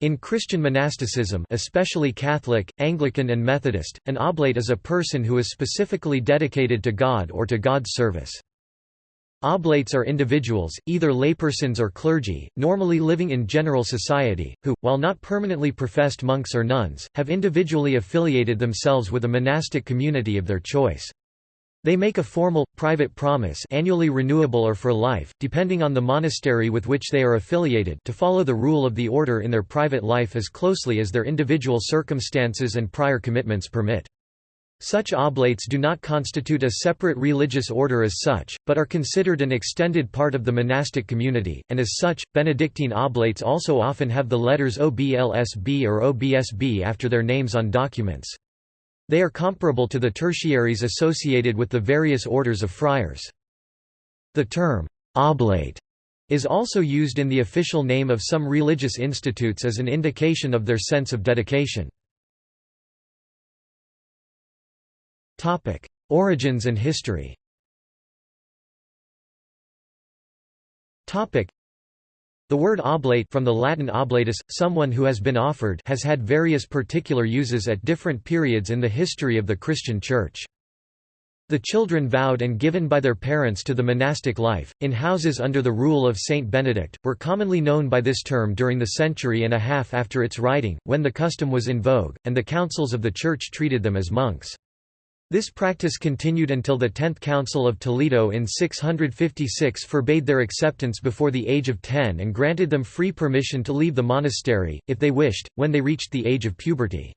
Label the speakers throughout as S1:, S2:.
S1: In Christian monasticism especially Catholic, Anglican and Methodist, an oblate is a person who is specifically dedicated to God or to God's service. Oblates are individuals, either laypersons or clergy, normally living in general society, who, while not permanently professed monks or nuns, have individually affiliated themselves with a monastic community of their choice. They make a formal, private promise annually renewable or for life, depending on the monastery with which they are affiliated to follow the rule of the order in their private life as closely as their individual circumstances and prior commitments permit. Such oblates do not constitute a separate religious order as such, but are considered an extended part of the monastic community, and as such, Benedictine oblates also often have the letters OBLSB or OBSB after their names on documents. They are comparable to the tertiaries associated with the various orders of friars. The term, oblate, is also used in the official name of some religious institutes as an indication of their sense of dedication. Origins and history the word oblate from the Latin oblatus, someone who has been offered has had various particular uses at different periods in the history of the Christian Church. The children vowed and given by their parents to the monastic life, in houses under the rule of Saint Benedict, were commonly known by this term during the century and a half after its writing, when the custom was in vogue, and the councils of the Church treated them as monks. This practice continued until the Tenth Council of Toledo in 656 forbade their acceptance before the age of ten and granted them free permission to leave the monastery, if they wished, when they reached the age of puberty.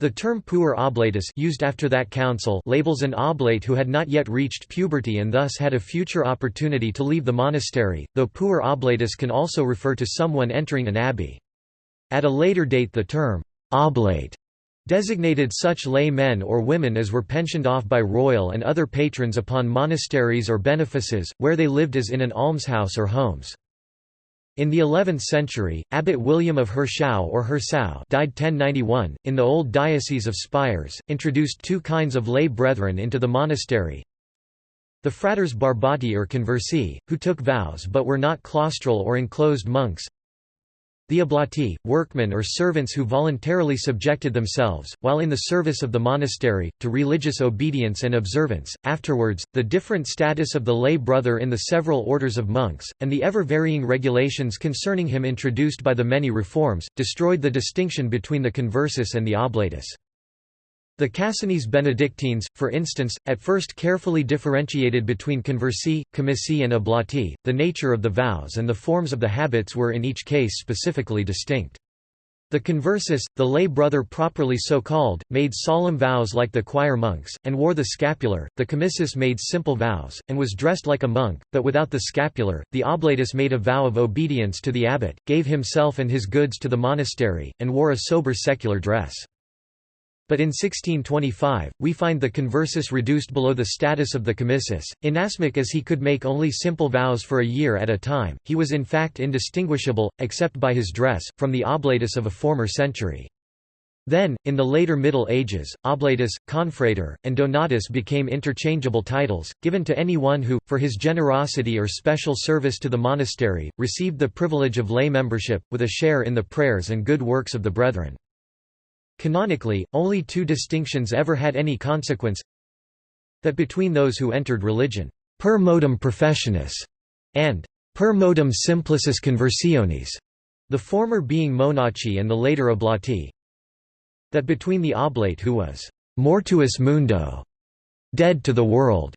S1: The term puer oblatus used after that council labels an oblate who had not yet reached puberty and thus had a future opportunity to leave the monastery, though puer oblatus can also refer to someone entering an abbey. At a later date the term oblate designated such lay men or women as were pensioned off by royal and other patrons upon monasteries or benefices, where they lived as in an almshouse or homes. In the 11th century, Abbot William of Hirschau or Hirsau died 1091, in the old diocese of Spires, introduced two kinds of lay brethren into the monastery. The fratres barbati or conversi, who took vows but were not claustral or enclosed monks, the oblati, workmen or servants who voluntarily subjected themselves, while in the service of the monastery, to religious obedience and observance. Afterwards, the different status of the lay brother in the several orders of monks, and the ever varying regulations concerning him introduced by the many reforms, destroyed the distinction between the conversus and the oblatus. The Cassinese Benedictines, for instance, at first carefully differentiated between conversi, commissi and oblati, the nature of the vows and the forms of the habits were in each case specifically distinct. The conversus, the lay brother properly so called, made solemn vows like the choir monks, and wore the scapular, the commissus made simple vows, and was dressed like a monk, but without the scapular, the oblatus made a vow of obedience to the abbot, gave himself and his goods to the monastery, and wore a sober secular dress. But in 1625, we find the conversus reduced below the status of the commissus. Inasmuch as he could make only simple vows for a year at a time, he was in fact indistinguishable, except by his dress, from the oblatus of a former century. Then, in the later Middle Ages, oblatus, confrater, and donatus became interchangeable titles, given to anyone who, for his generosity or special service to the monastery, received the privilege of lay membership, with a share in the prayers and good works of the brethren. Canonically, only two distinctions ever had any consequence that between those who entered religion per modum professionis and per modum simplicis conversionis, the former being monachi and the later oblati, that between the oblate who was mortuus mundo, dead to the world,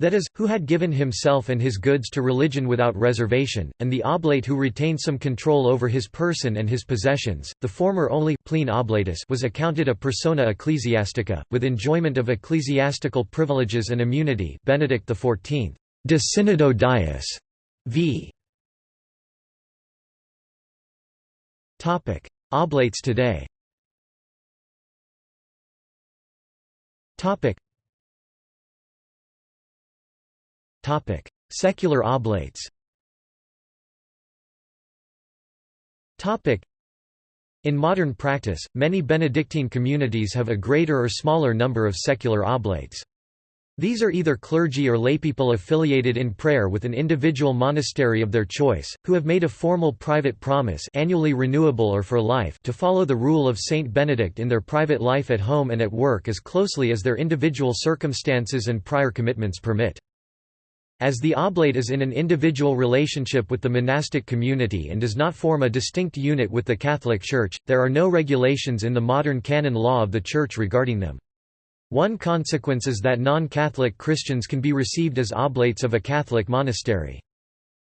S1: that is, who had given himself and his goods to religion without reservation, and the oblate who retained some control over his person and his possessions, the former only oblatus was accounted a persona ecclesiastica, with enjoyment of ecclesiastical privileges and immunity Benedict XIV. De Synodo Diis. v. Oblates today Secular oblates in modern practice, many Benedictine communities have a greater or smaller number of secular oblates. These are either clergy or laypeople affiliated in prayer with an individual monastery of their choice, who have made a formal private promise annually renewable or for life to follow the rule of Saint Benedict in their private life at home and at work as closely as their individual circumstances and prior commitments permit. As the oblate is in an individual relationship with the monastic community and does not form a distinct unit with the Catholic Church, there are no regulations in the modern canon law of the Church regarding them. One consequence is that non-Catholic Christians can be received as oblates of a Catholic monastery.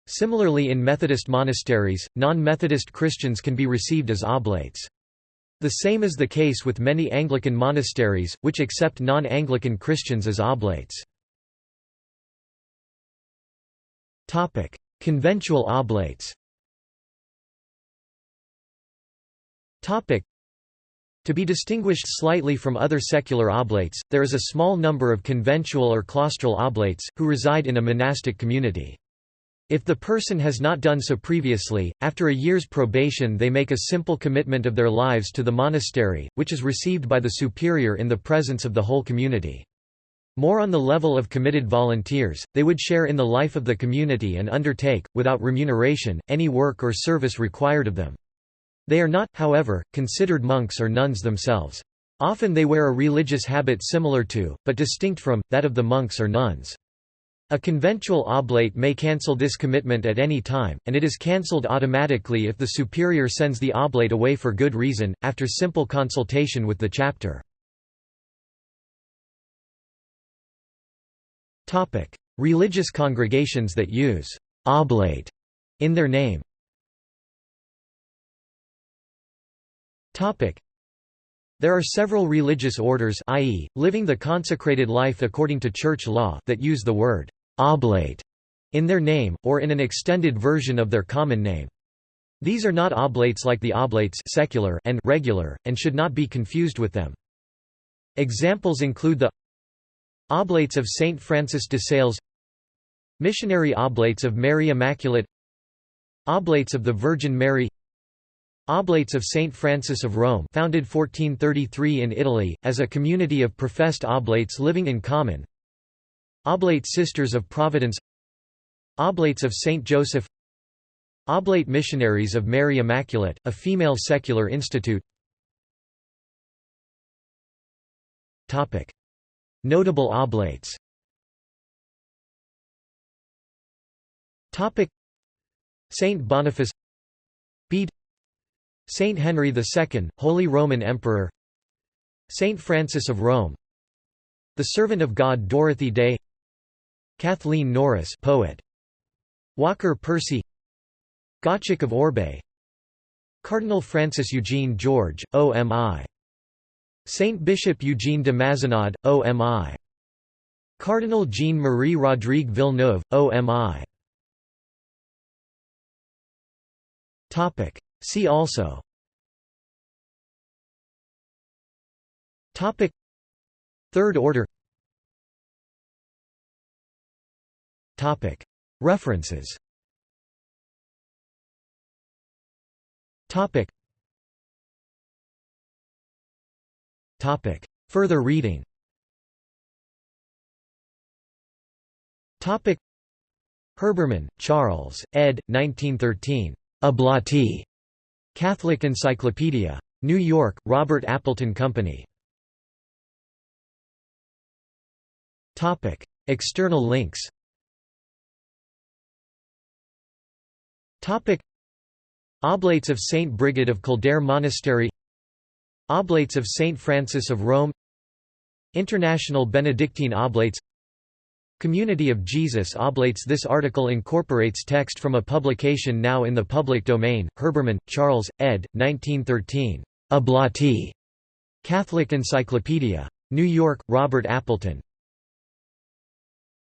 S1: Similarly in Methodist monasteries, non-Methodist Christians can be received as oblates. The same is the case with many Anglican monasteries, which accept non-Anglican Christians as oblates. Conventual oblates to be distinguished slightly from other secular oblates, there is a small number of conventual or claustral oblates, who reside in a monastic community. If the person has not done so previously, after a year's probation they make a simple commitment of their lives to the monastery, which is received by the superior in the presence of the whole community. More on the level of committed volunteers, they would share in the life of the community and undertake, without remuneration, any work or service required of them. They are not, however, considered monks or nuns themselves. Often they wear a religious habit similar to, but distinct from, that of the monks or nuns. A conventual oblate may cancel this commitment at any time, and it is cancelled automatically if the superior sends the oblate away for good reason, after simple consultation with the chapter. Religious congregations that use «oblate» in their name Topic: There are several religious orders i.e., living the consecrated life according to church law that use the word «oblate» in their name, or in an extended version of their common name. These are not oblates like the oblates secular and regular, and should not be confused with them. Examples include the Oblates of Saint Francis de Sales Missionary Oblates of Mary Immaculate Oblates of the Virgin Mary Oblates of Saint Francis of Rome founded 1433 in Italy, as a community of professed oblates living in common Oblate Sisters of Providence Oblates of Saint Joseph Oblate Missionaries of Mary Immaculate, a female secular institute Notable oblates. Saint Boniface Bede Saint Henry II, Holy Roman Emperor. Saint Francis of Rome. The Servant of God Dorothy Day. Kathleen Norris poet. Walker Percy. Gottschalk of Orbais Cardinal Francis Eugene George, OMI Saint Bishop Eugene de Mazenod, OMI Cardinal Jean-Marie Rodrigue Villeneuve, OMI See also. Topic. Third order. Topic. References. Topic Topic Further reading Topic Herbermann, Charles, ed. 1913. Oblati. Catholic Encyclopedia. New York, Robert Appleton Company. External links Oblates of Saint Brigid of Kildare Monastery Oblates of Saint Francis of Rome International Benedictine Oblates Community of Jesus Oblates This article incorporates text from a publication now in the public domain, Herbermann, Charles, ed. 1913. Oblati. Catholic Encyclopedia. New York, Robert Appleton.